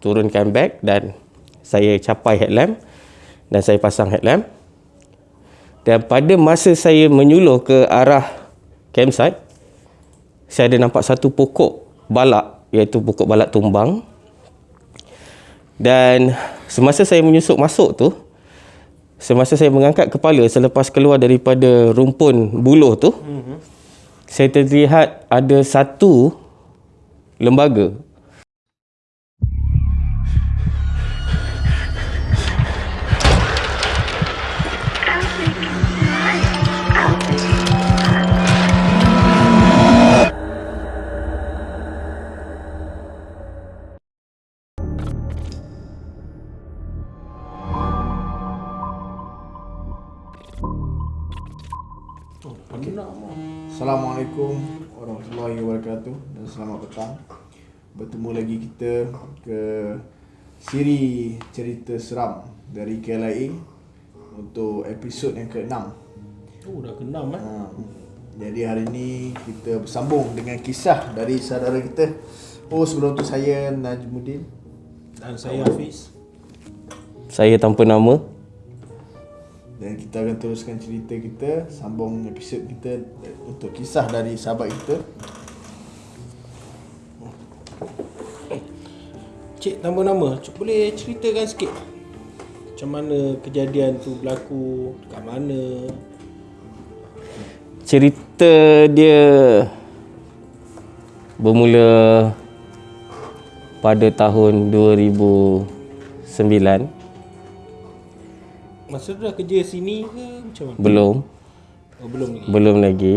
turunkan beg dan saya capai headlamp dan saya pasang headlamp. Dan pada masa saya menyuluh ke arah campsite, saya ada nampak satu pokok balak iaitu pokok balak tumbang. Dan semasa saya menyusup masuk tu, semasa saya mengangkat kepala selepas keluar daripada rumpun buluh tu, mm-hmm. saya terlihat ada satu lembaga Assalamualaikum warahmatullahi wabarakatuh dan selamat petang. Bertemu lagi kita ke siri cerita seram dari KLIA untuk episod yang ke-6. Oh dah ke-6 eh. Ha, jadi hari ini kita bersambung dengan kisah dari saudara kita. Oh sebelum tu saya Najmuddin. Dan saya Hafiz. saya tanpa nama Dan kita akan teruskan cerita kita Sambung episod kita Untuk kisah dari sahabat kita Cik tambah nama. Cik boleh ceritakan sikit macam mana kejadian tu berlaku dekat mana? cerita dia bermula pada tahun 2009 Masa tu dah kerja sini ke macam mana? belum Oh, belum lagi. belum lagi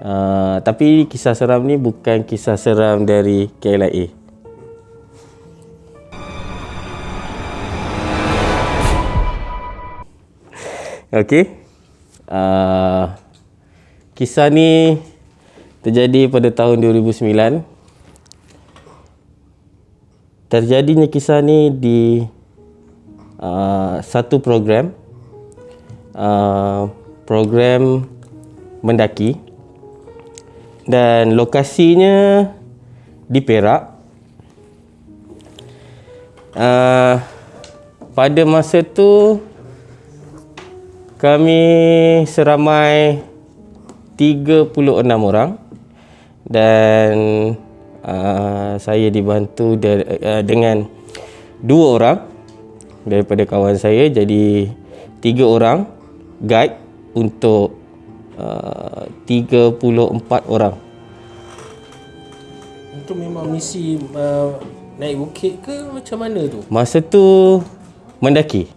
uh, tapi kisah seram ni bukan kisah seram dari KLIA Okey. Uh, kisah ni terjadi pada tahun 2009. Terjadinya kisah ni di uh, satu program uh, program mendaki. Dan lokasinya di Perak. Uh, pada masa tu kami seramai 36 orang. Dan uh, saya dibantu de- uh, dengan dua orang daripada kawan saya. Jadi tiga orang guide untuk uh, 34 orang Itu memang misi uh, naik bukit ke macam mana tu? masa tu mendaki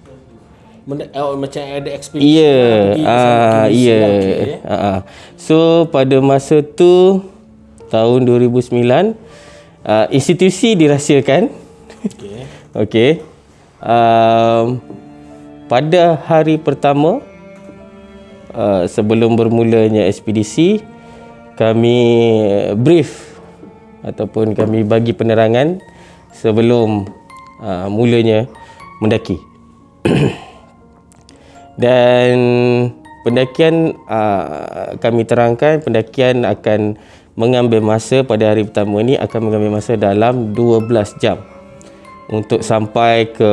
Menda- oh, macam ada ekspedisi Ya, ah, pergi misi ya. lah, okey, eh. Ah, ah. So pada masa tu tahun 2009 uh, institusi dirahsiakan. Okey. Okey. Um, pada hari pertama uh, sebelum bermulanya ekspedisi kami brief ataupun kami bagi penerangan sebelum uh, mulanya mendaki. Dan pendakian uh, kami terangkan pendakian akan mengambil masa pada hari pertama ini akan mengambil masa dalam 12 jam untuk sampai ke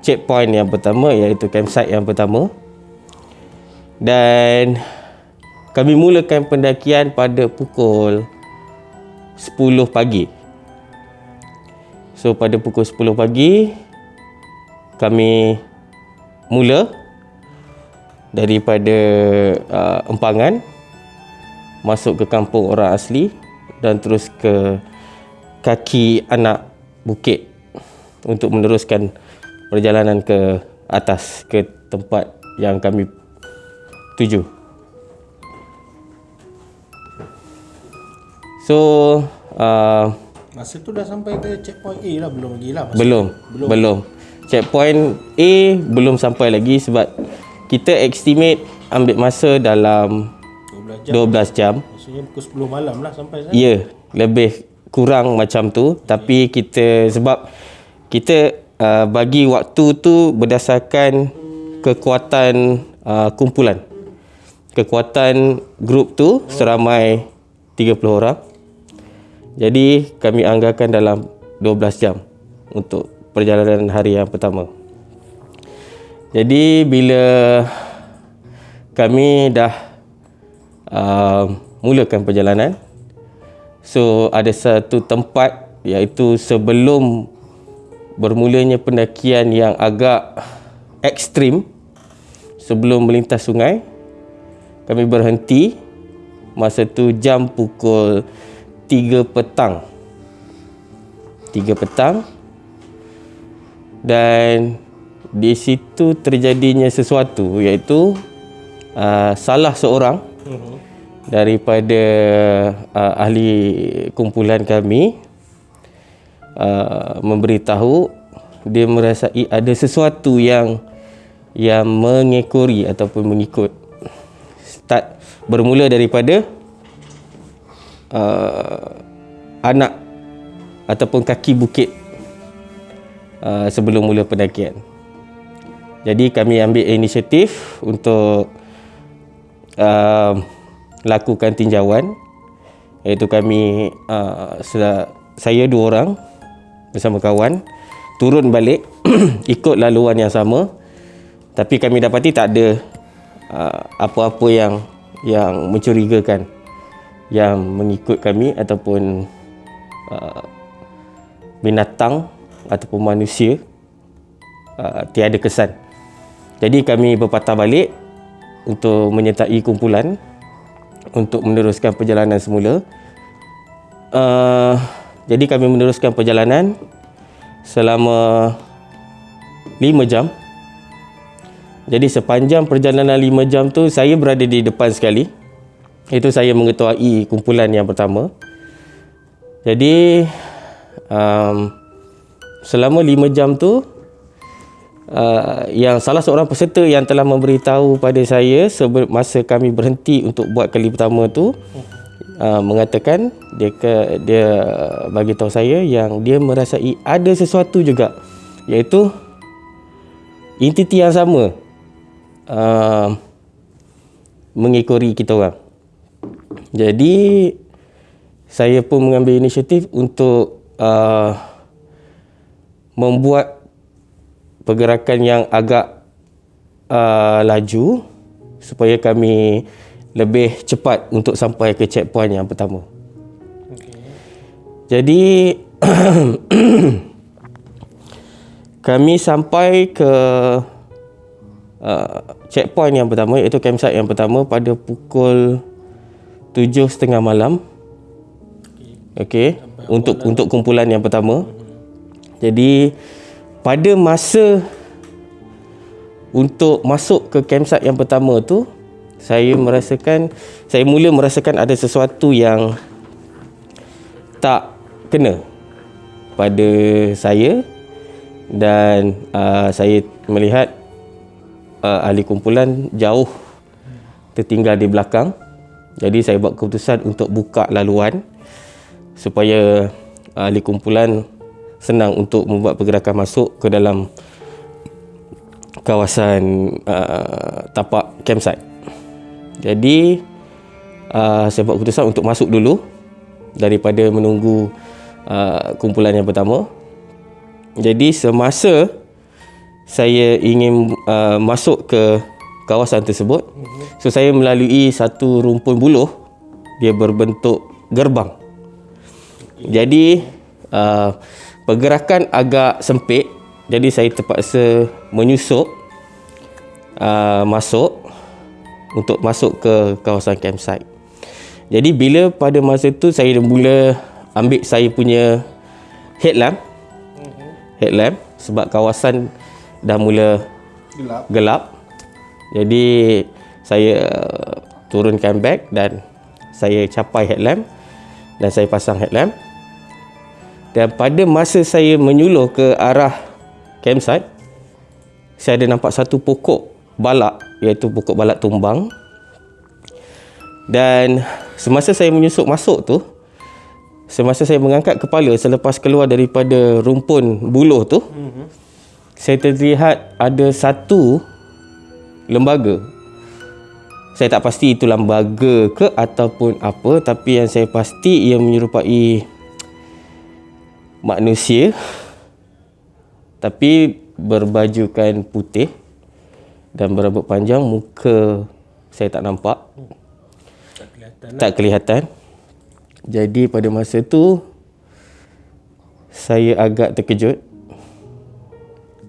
checkpoint yang pertama iaitu campsite yang pertama. Dan kami mulakan pendakian pada pukul 10 pagi. So pada pukul 10 pagi kami mula daripada uh, empangan masuk ke kampung orang asli dan terus ke kaki anak bukit untuk meneruskan perjalanan ke atas ke tempat yang kami tuju. So uh, Masa tu dah sampai ke checkpoint A lah belum lagi lah. Masa belum, belum belum. Checkpoint A belum sampai lagi sebab kita estimate ambil masa dalam 12 jam. 12 jam. Maksudnya pukul 10 malam lah sampai sana. Ya, lebih kurang macam tu tapi kita sebab kita uh, bagi waktu tu berdasarkan kekuatan uh, kumpulan. Kekuatan grup tu seramai 30 orang. Jadi kami anggarkan dalam 12 jam untuk perjalanan hari yang pertama. Jadi bila kami dah uh, mulakan perjalanan, so ada satu tempat iaitu sebelum bermulanya pendakian yang agak ekstrim sebelum melintas sungai kami berhenti masa tu jam pukul 3 petang. 3 petang. Dan di situ terjadinya sesuatu iaitu uh, salah seorang daripada uh, ahli kumpulan kami uh, memberitahu dia merasai ada sesuatu yang yang mengekori ataupun mengikut start bermula daripada uh, anak ataupun kaki bukit uh, sebelum mula pendakian. Jadi kami ambil inisiatif untuk uh, lakukan tinjauan iaitu kami uh, saya dua orang bersama kawan turun balik ikut laluan yang sama tapi kami dapati tak ada apa-apa yang yang mencurigakan yang mengikut kami ataupun uh, binatang ataupun manusia uh, tiada kesan. Jadi kami berpatah balik untuk menyertai kumpulan untuk meneruskan perjalanan semula. Uh, jadi kami meneruskan perjalanan selama 5 jam jadi sepanjang perjalanan 5 jam tu saya berada di depan sekali. Itu saya mengetuai kumpulan yang pertama. Jadi um, selama 5 jam tu uh, yang salah seorang peserta yang telah memberitahu pada saya masa kami berhenti untuk buat kali pertama tu uh, mengatakan dia ke, dia bagi tahu saya yang dia merasai ada sesuatu juga iaitu entiti yang sama uh, mengekori kita orang. Jadi saya pun mengambil inisiatif untuk uh, membuat pergerakan yang agak uh, laju supaya kami lebih cepat untuk sampai ke checkpoint yang pertama. Okay. Jadi kami sampai ke uh, checkpoint yang pertama iaitu campsite yang pertama pada pukul 7.30 malam. Okey, untuk malam. untuk kumpulan yang pertama. Jadi pada masa untuk masuk ke campsite yang pertama tu saya merasakan saya mula merasakan ada sesuatu yang tak kena pada saya dan uh, saya melihat uh, ahli kumpulan jauh tertinggal di belakang. Jadi saya buat keputusan untuk buka laluan supaya ahli kumpulan senang untuk membuat pergerakan masuk ke dalam kawasan uh, tapak campsite. Jadi uh, saya buat keputusan untuk masuk dulu daripada menunggu uh, kumpulan yang pertama. Jadi semasa saya ingin uh, masuk ke kawasan tersebut. Mm-hmm. So saya melalui satu rumpun buluh dia berbentuk gerbang. Jadi uh, pergerakan agak sempit jadi saya terpaksa menyusup uh, masuk untuk masuk ke kawasan campsite. Jadi bila pada masa tu saya dah mula ambil saya punya headlamp. Mm-hmm. Headlamp sebab kawasan dah mula gelap. gelap. Jadi saya uh, turunkan beg dan saya capai headlamp dan saya pasang headlamp. Dan pada masa saya menyuluh ke arah campsite, saya ada nampak satu pokok balak iaitu pokok balak tumbang. Dan semasa saya menyusup masuk tu, semasa saya mengangkat kepala selepas keluar daripada rumpun buluh tu, mm-hmm saya terlihat ada satu lembaga. Saya tak pasti itu lembaga ke ataupun apa tapi yang saya pasti ia menyerupai manusia tapi berbajukan putih dan berambut panjang muka saya tak nampak Tak kelihatan. tak kelihatan jadi pada masa tu saya agak terkejut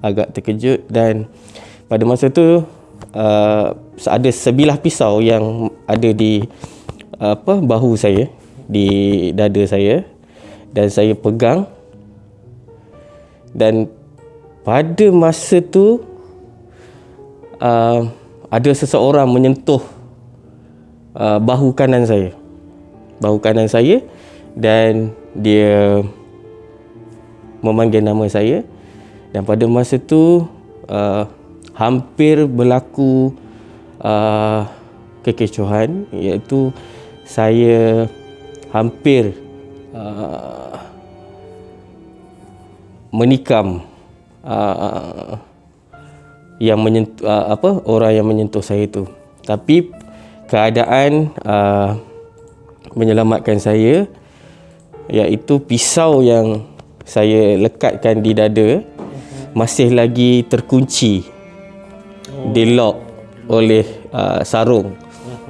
agak terkejut dan pada masa tu uh, ada sebilah pisau yang ada di apa bahu saya di dada saya dan saya pegang. Dan pada masa tu uh, ada seseorang menyentuh uh, bahu kanan saya. Bahu kanan saya dan dia memanggil nama saya dan pada masa tu uh, hampir berlaku uh, kekecohan iaitu saya hampir uh, menikam uh, yang menyentuh uh, apa orang yang menyentuh saya itu tapi keadaan uh, menyelamatkan saya iaitu pisau yang saya lekatkan di dada masih lagi terkunci di lock oleh uh, sarung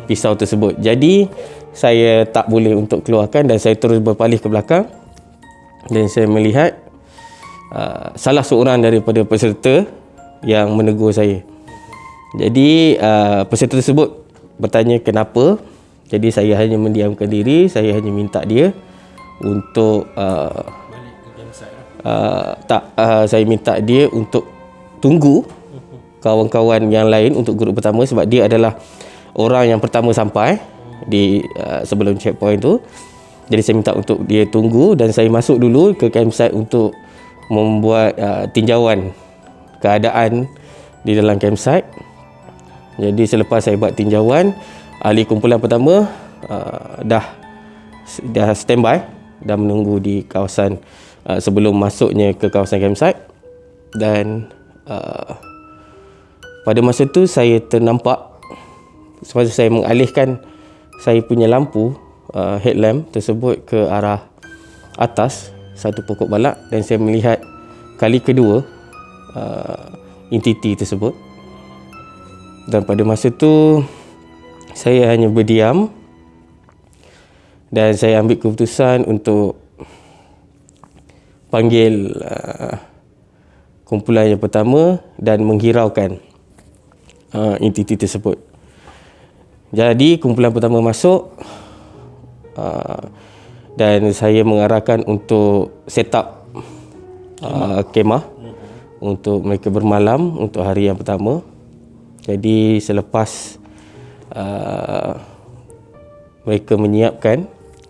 pisau tersebut. Jadi saya tak boleh untuk keluarkan dan saya terus berpaling ke belakang. Dan saya melihat uh, salah seorang daripada peserta yang menegur saya. Jadi uh, peserta tersebut bertanya kenapa. Jadi saya hanya mendiamkan diri saya hanya minta dia untuk uh, uh, tak uh, saya minta dia untuk tunggu kawan-kawan yang lain untuk grup pertama sebab dia adalah orang yang pertama sampai di uh, sebelum checkpoint tu. Jadi saya minta untuk dia tunggu dan saya masuk dulu ke campsite untuk membuat uh, tinjauan keadaan di dalam campsite. Jadi selepas saya buat tinjauan ahli kumpulan pertama uh, dah dah standby dan menunggu di kawasan uh, sebelum masuknya ke kawasan campsite. Dan uh, pada masa tu saya ternampak semasa saya mengalihkan saya punya lampu uh, headlamp tersebut ke arah atas satu pokok balak dan saya melihat kali kedua uh, entiti tersebut. Dan pada masa tu saya hanya berdiam dan saya ambil keputusan untuk panggil uh, kumpulan yang pertama dan menghiraukan uh, entiti tersebut. Jadi kumpulan pertama masuk uh, dan saya mengarahkan untuk set up uh, kemah untuk mereka bermalam untuk hari yang pertama. Jadi selepas uh, mereka menyiapkan,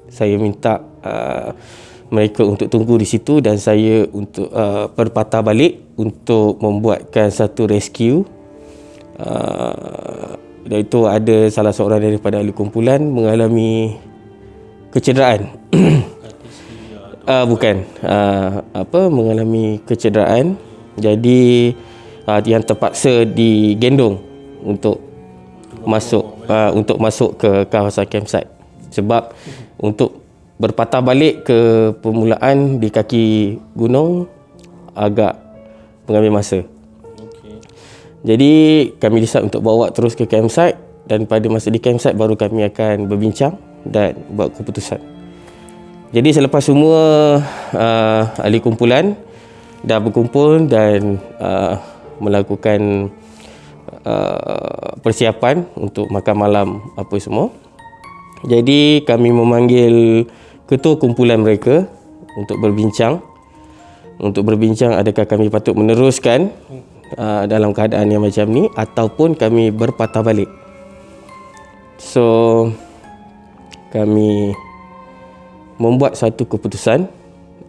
saya minta uh, mereka untuk tunggu di situ dan saya untuk uh, berpatah balik untuk membuatkan satu rescue. Uh, dan itu ada salah seorang daripada ahli kumpulan mengalami kecederaan. uh, bukan uh, apa mengalami kecederaan. Jadi uh, yang terpaksa digendong untuk masuk uh, untuk masuk ke kawasan campsite sebab untuk berpatah balik ke permulaan di kaki gunung agak mengambil masa. Jadi kami decide untuk bawa terus ke campsite dan pada masa di campsite baru kami akan berbincang dan buat keputusan. Jadi selepas semua uh, ahli kumpulan dah berkumpul dan uh, melakukan uh, persiapan untuk makan malam apa semua. Jadi kami memanggil ketua kumpulan mereka untuk berbincang. Untuk berbincang adakah kami patut meneruskan uh, dalam keadaan yang macam ni ataupun kami berpatah balik. So kami membuat satu keputusan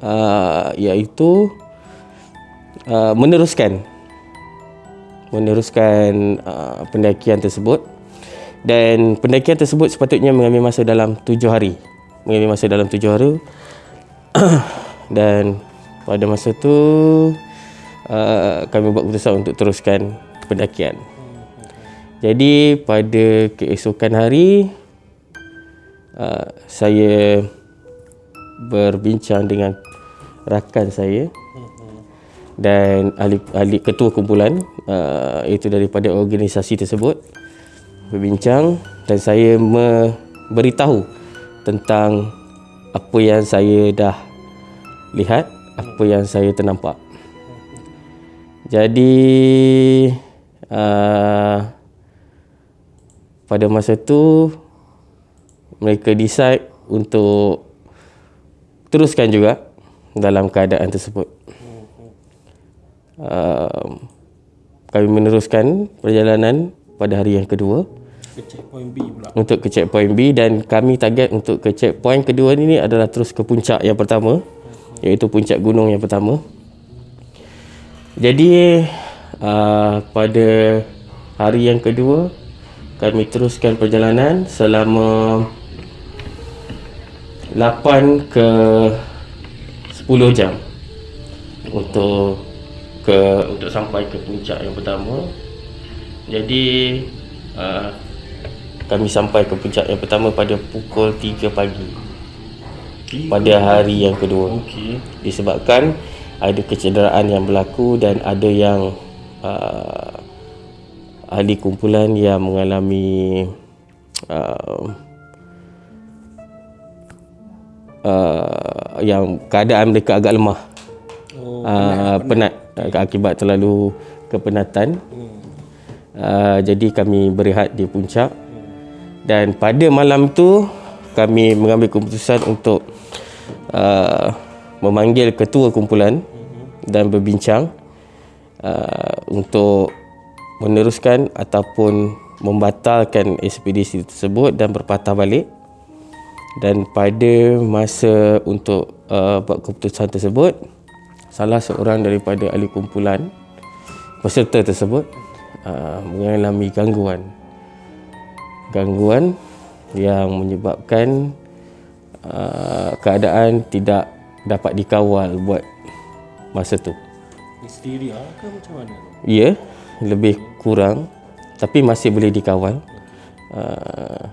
uh, iaitu uh, meneruskan meneruskan uh, pendakian tersebut. Dan pendakian tersebut sepatutnya mengambil masa dalam tujuh hari mengambil masa dalam tujuh hari. Dan pada masa tu uh, kami buat keputusan untuk teruskan pendakian. Jadi pada keesokan hari uh, saya berbincang dengan rakan saya dan ahli, ahli ketua kumpulan uh, itu daripada organisasi tersebut berbincang dan saya memberitahu tentang apa yang saya dah lihat, apa yang saya ternampak. Jadi uh, pada masa tu mereka decide untuk teruskan juga dalam keadaan tersebut. Uh, kami meneruskan perjalanan pada hari yang kedua Ke checkpoint B pula. untuk ke checkpoint B dan kami target untuk ke checkpoint kedua ni adalah terus ke puncak yang pertama iaitu puncak gunung yang pertama. Jadi uh, pada hari yang kedua kami teruskan perjalanan selama 8 ke 10 jam untuk ke untuk sampai ke puncak yang pertama. Jadi uh, kami sampai ke puncak yang pertama pada pukul 3 pagi pada hari yang kedua. Okey. Disebabkan ada kecederaan yang berlaku dan ada yang uh, ahli kumpulan yang mengalami uh, uh, yang keadaan mereka agak lemah. Oh, uh, penat, penat akibat terlalu kepenatan. Uh, jadi kami berehat di puncak dan pada malam tu kami mengambil keputusan untuk uh, memanggil ketua kumpulan dan berbincang uh, untuk meneruskan ataupun membatalkan ekspedisi tersebut dan berpatah balik. Dan pada masa untuk uh, buat keputusan tersebut salah seorang daripada ahli kumpulan peserta tersebut uh, mengalami gangguan gangguan yang menyebabkan uh, keadaan tidak dapat dikawal buat masa tu. Histeria ke macam mana? Ya, lebih kurang tapi masih boleh dikawal. Uh,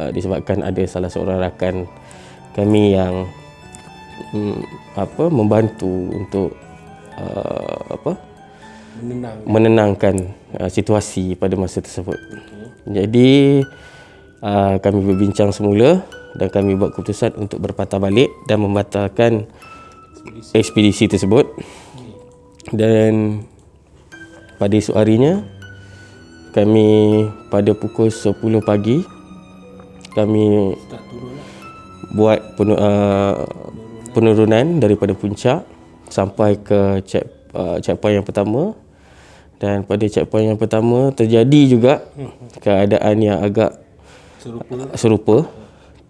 uh, disebabkan ada salah seorang rakan kami yang um, apa membantu untuk uh, apa Menenang. menenangkan uh, situasi pada masa tersebut. Jadi uh, kami berbincang semula dan kami buat keputusan untuk berpatah balik dan membatalkan ekspedisi tersebut. Dan pada esok harinya kami pada pukul 10 pagi kami lah. buat penu, uh, penurunan daripada puncak sampai ke check uh, checkpoint yang pertama dan pada checkpoint yang pertama terjadi juga keadaan yang agak Serupa. serupa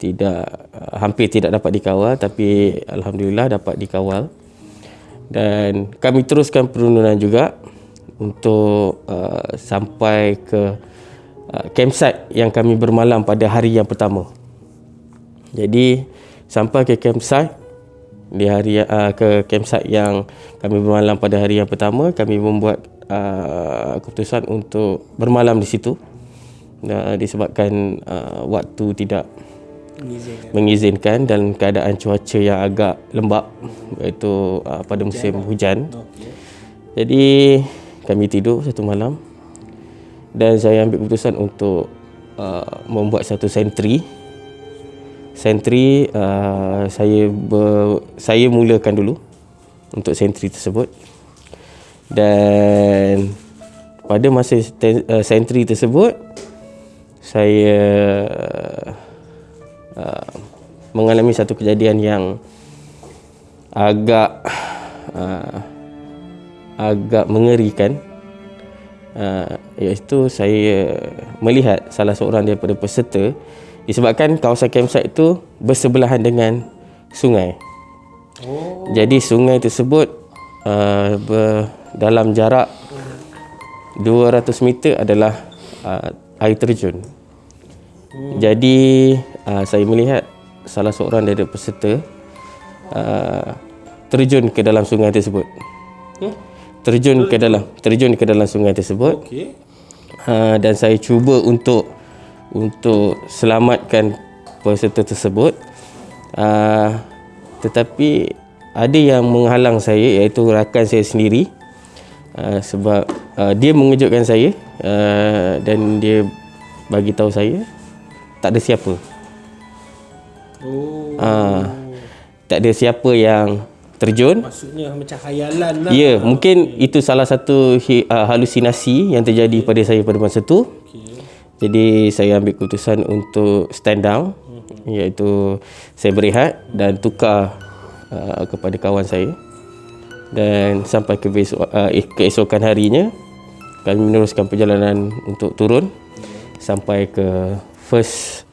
tidak uh, hampir tidak dapat dikawal tapi alhamdulillah dapat dikawal dan kami teruskan penurunan juga untuk uh, sampai ke uh, campsite yang kami bermalam pada hari yang pertama. Jadi sampai ke campsite di hari uh, ke campsite yang kami bermalam pada hari yang pertama kami membuat uh, keputusan untuk bermalam di situ uh, disebabkan uh, waktu tidak Mengizinkan. mengizinkan dalam keadaan cuaca yang agak lembap iaitu uh, pada musim hujan. Okey. Jadi kami tidur satu malam dan saya ambil keputusan untuk uh, membuat satu sentri. Sentri uh, saya ber, saya mulakan dulu untuk sentri tersebut. Dan pada masa ten, uh, sentri tersebut saya uh, mengalami satu kejadian yang agak uh, agak mengerikan uh, iaitu saya melihat salah seorang daripada peserta disebabkan kawasan campsite itu bersebelahan dengan sungai. Oh, Jadi sungai tersebut uh, ber, dalam jarak 200 meter adalah uh, air terjun. Hmm. Jadi uh, saya melihat salah seorang daripada peserta uh, terjun ke dalam sungai tersebut. Hmm? Terjun ke dalam terjun ke dalam sungai tersebut. okey. Uh, dan saya cuba untuk untuk selamatkan peserta tersebut. Uh, tetapi ada yang menghalang saya iaitu rakan saya sendiri uh, sebab uh, dia mengejutkan saya uh, dan dia bagi tahu saya tak ada siapa. Oh. Uh, tak ada siapa yang terjun. Maksudnya macam khayalan lah. Ya, mungkin itu salah satu uh, halusinasi yang terjadi pada saya pada masa tu. Okay. Jadi saya ambil keputusan untuk stand down iaitu saya berehat dan tukar uh, kepada kawan saya dan sampai ke besok, uh, eh, keesokan harinya kami meneruskan perjalanan untuk turun sampai ke first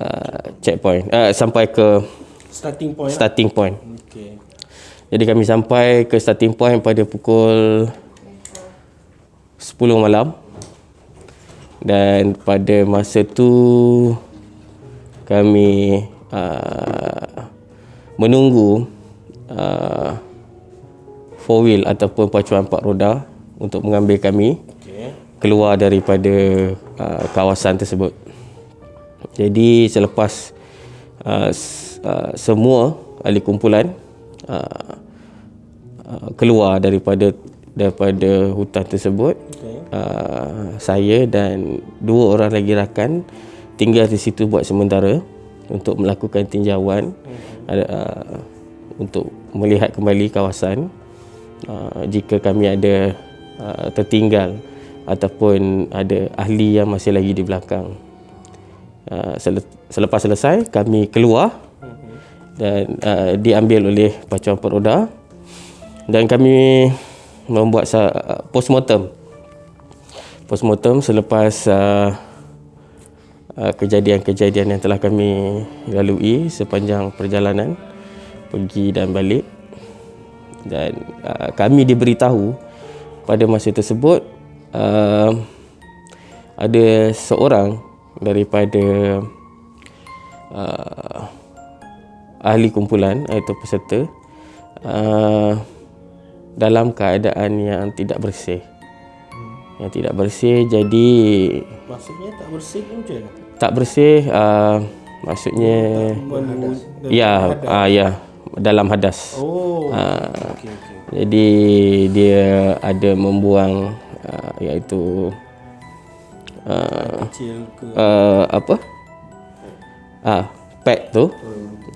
uh, checkpoint uh, sampai ke Starting point. lah. starting point. Okay. Jadi kami sampai ke starting point pada pukul 10 malam. Dan pada masa tu kami uh, menunggu uh, four wheel ataupun pacuan empat roda untuk mengambil kami Okay. keluar daripada uh, kawasan tersebut. Jadi selepas uh, uh, semua ahli kumpulan uh, uh, keluar daripada daripada hutan tersebut, Okay. uh, saya dan dua orang lagi rakan tinggal di situ buat sementara untuk melakukan tinjauan uh, untuk melihat kembali kawasan uh, jika kami ada uh, tertinggal ataupun ada ahli yang masih lagi di belakang. Uh, sele- selepas selesai kami keluar dan uh, diambil oleh pacuan peroda dan kami membuat sa- postmortem postmortem selepas uh, kejadian-kejadian yang telah kami lalui sepanjang perjalanan pergi dan balik dan uh, kami diberitahu pada masa tersebut uh, ada seorang daripada uh, ahli kumpulan iaitu peserta uh, dalam keadaan yang tidak bersih. Yang tidak bersih jadi Maksudnya tak bersih ni macam mana? tak bersih uh, maksudnya Men- ya uh, ya dalam hadas Oh. Ah. okay, okay. jadi dia ada membuang uh, iaitu uh, Kecil ke? uh, apa ah pad tu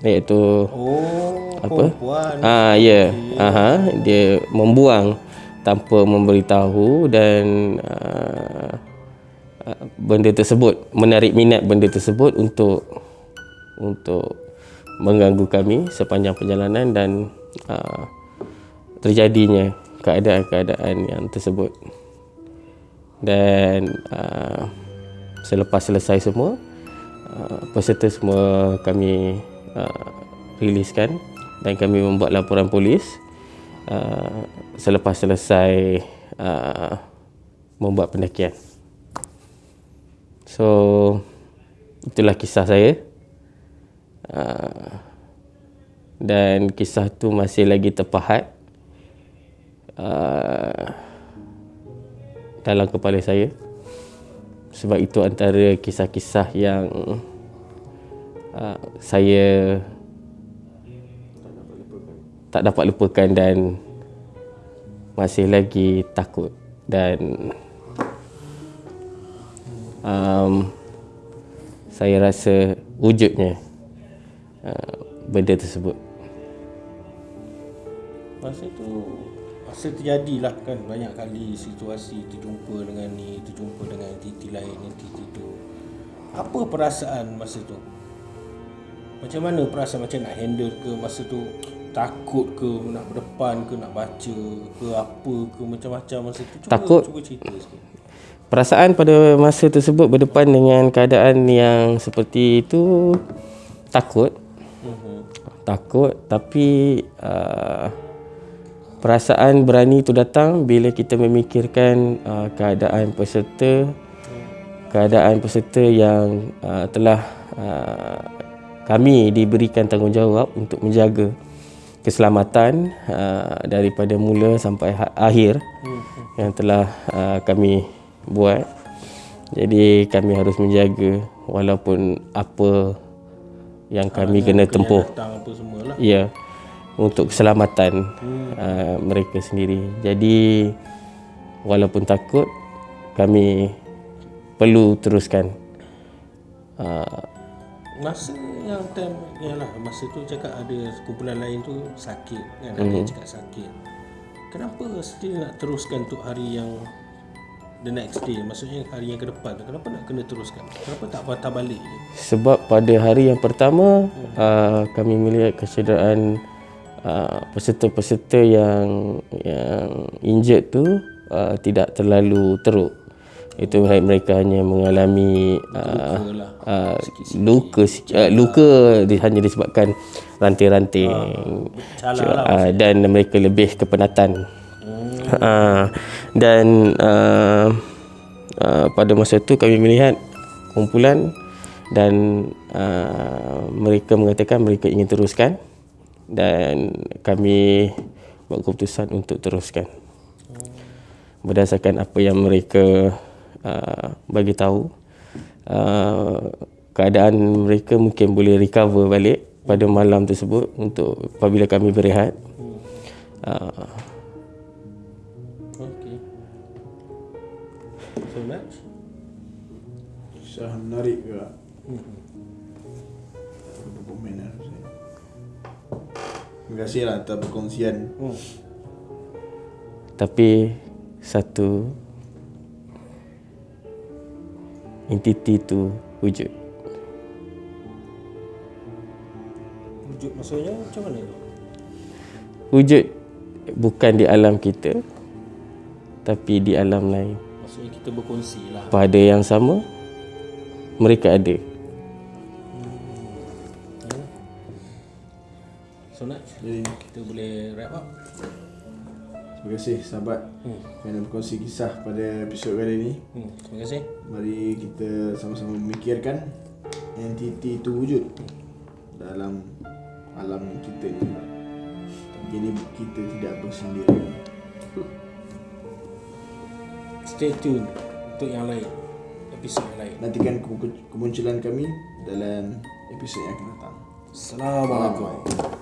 iaitu Oh, apa? perempuan. ah ya aha dia membuang tanpa memberitahu dan uh, uh, benda tersebut menarik minat benda tersebut untuk untuk mengganggu kami sepanjang perjalanan dan uh, terjadinya keadaan-keadaan yang tersebut. Dan uh, selepas selesai semua uh, peserta semua kami uh, riliskan dan kami membuat laporan polis. Uh, selepas selesai uh, membuat pendakian. So itulah kisah saya uh, dan kisah tu masih lagi terpahat uh, dalam kepala saya. Sebab itu antara kisah-kisah yang uh, saya tak dapat lupakan dan masih lagi takut dan um, saya rasa wujudnya uh, benda tersebut Masa tu Masa terjadilah kan banyak kali situasi terjumpa dengan ni, terjumpa dengan entiti lain, entiti tu. Apa perasaan masa tu? Macam mana perasaan macam nak handle ke masa tu? Takut ke nak berdepan ke nak baca ke apa ke macam-macam masa tu? Cuba, Takut. Cuba cerita sikit. Perasaan pada masa tersebut berdepan dengan keadaan yang seperti itu takut. Takut tapi uh, perasaan berani itu datang bila kita memikirkan uh, keadaan peserta keadaan peserta yang uh, telah uh, kami diberikan tanggungjawab untuk menjaga keselamatan uh, daripada mula sampai ha- akhir yang telah uh, kami buat. Jadi kami harus menjaga walaupun apa yang kami kena tempuh. Datang. Ya, untuk keselamatan uh, mereka sendiri. Jadi walaupun takut kami perlu teruskan uh, Masa yang time Yalah masa tu cakap ada kumpulan lain tu sakit kan Ada yang cakap sakit Kenapa still nak teruskan untuk hari yang The next day Maksudnya hari yang ke depan Kenapa nak kena teruskan? Kenapa tak patah balik? Je sebab pada hari yang pertama uh, kami melihat kecederaan uh, peserta-peserta yang yang injured tu uh, tidak terlalu teruk. Itu mereka hanya mengalami uh, Luka lah. uh, luka uh, luka di- hanya disebabkan ranting-ranting Cala lah uh, dan mereka lebih kepenatan uh, dan uh, uh, pada masa itu kami melihat kumpulan dan uh, mereka mengatakan mereka ingin teruskan dan kami buat keputusan untuk teruskan. Berdasarkan apa yang mereka uh, bagi tahu uh, keadaan mereka mungkin boleh recover balik pada malam tersebut untuk apabila kami berehat. Uh, Syah menarik juga. Apa komen lah saya. Terima kasih lah atas perkongsian. hmm. tapi satu entiti tu wujud Wujud maksudnya macam mana tu wujud bukan di alam kita tapi di alam lain Maksudnya kita berkongsi lah pada yang sama mereka ada So Jadi Kita boleh wrap up terima kasih sahabat hmm. kerana berkongsi kisah pada episod kali ini. Hmm. Terima kasih Mari kita sama-sama memikirkan entiti itu wujud dalam alam kita ni. Jadi kita tidak bersendiri. Stay tune Untuk yang lain Episod yang lain. Nantikan ke- kemunculan kami dalam episod yang akan datang. Assalamualaikum